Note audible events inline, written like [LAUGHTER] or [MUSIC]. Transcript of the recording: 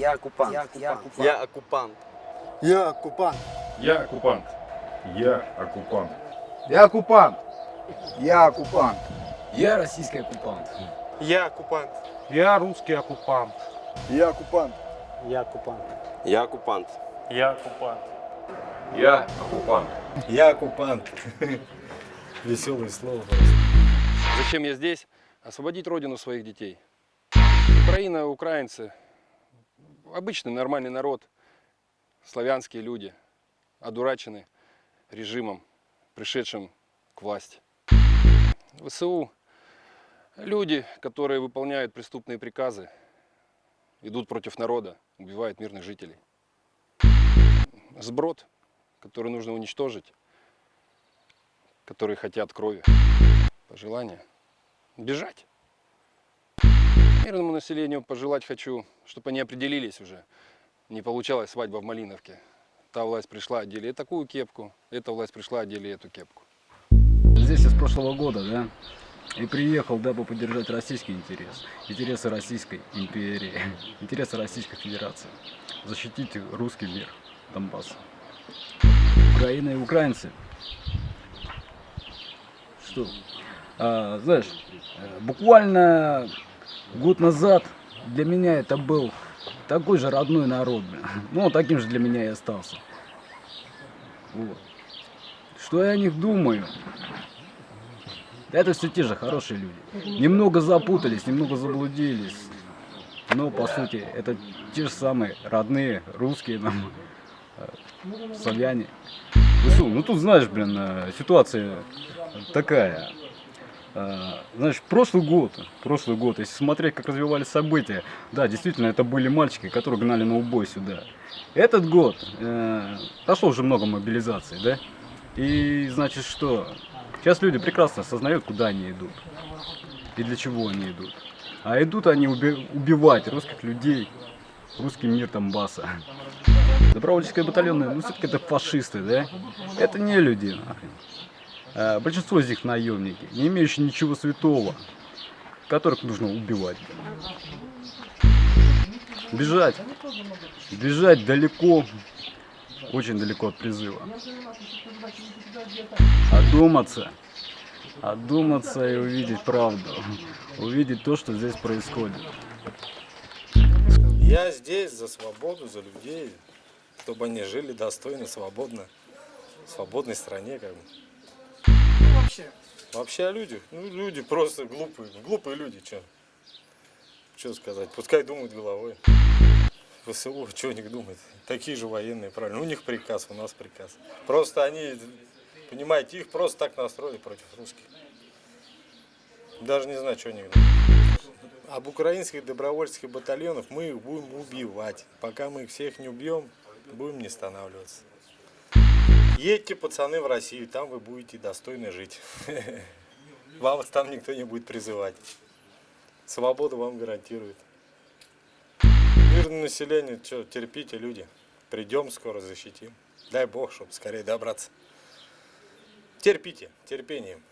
Я оккупант. Я оккупант. Я оккупант. Я оккупант. Я оккупант. Я оккупант. Я оккупант. Я оккупант. Я российский оккупант. Я оккупант. Я русский оккупант. Я оккупант. Я оккупант. Я оккупант. Я оккупант. Я оккупант. Я оккупант. Веселое слово. Зачем я здесь? Освободить родину своих детей. Украина, украинцы, обычный нормальный народ, славянские люди, одурачены режимом, пришедшим к власти. ВСУ – люди, которые выполняют преступные приказы, идут против народа, убивают мирных жителей. Сброд, который нужно уничтожить, которые хотят крови. Пожелание – бежать. Мирному населению пожелать хочу, чтобы они определились уже. Не получалась свадьба в Малиновке. Та власть пришла, одели такую кепку, эта власть пришла, одели эту кепку. Здесь я с прошлого года, да, и приехал, дабы поддержать российский интерес, интересы Российской империи, [LAUGHS] интересы Российской Федерации, защитить русский мир Донбасса. Украина и украинцы. Что? А, знаешь, э, буквально год назад для меня это был такой же родной народ, блин. Ну, таким же для меня и остался. Вот. Что я о них думаю? Это все те же хорошие люди. Немного запутались, немного заблудились. Но, по сути, это те же самые родные русские нам, э, славяне. ВСУ, ну тут, знаешь, блин, э, ситуация такая. Э, Знаешь, прошлый год, прошлый год, если смотреть, как развивались события, да, действительно, это были мальчики, которые гнали на убой сюда. Этот год, э, прошло уже много мобилизаций, да, и значит что, сейчас люди прекрасно осознают, куда они идут и для чего они идут. А идут они уби- убивать русских людей, русский мир Донбасса. Добровольческие батальоны, ну все-таки это фашисты, да? Это не люди, нахрен. А, Большинство из них наемники, не имеющие ничего святого, которых нужно убивать. Бежать. Бежать далеко, очень далеко от призыва. Одуматься. Одуматься и увидеть правду. Увидеть то, что здесь происходит. Я здесь за свободу, за людей, чтобы они жили достойно, свободно, в свободной стране, как бы. Вообще. Вообще о людях. Ну, люди просто глупые. Глупые люди, что? Что сказать? Пускай думают головой. ВСУ, что у них думать? Такие же военные, правильно. У них приказ, у нас приказ. Просто они, понимаете, их просто так настроили против русских. Даже не знаю, что они думают. Об украинских добровольческих батальонах мы их будем убивать. Пока мы их всех не убьем, будем не останавливаться. Едьте, пацаны, в Россию, там вы будете достойно жить. [LAUGHS] Вам там никто не будет призывать. Свободу вам гарантирует. Мирное население, что, терпите, люди. Придем скоро, защитим. Дай Бог, чтобы скорее добраться. Терпите, терпением.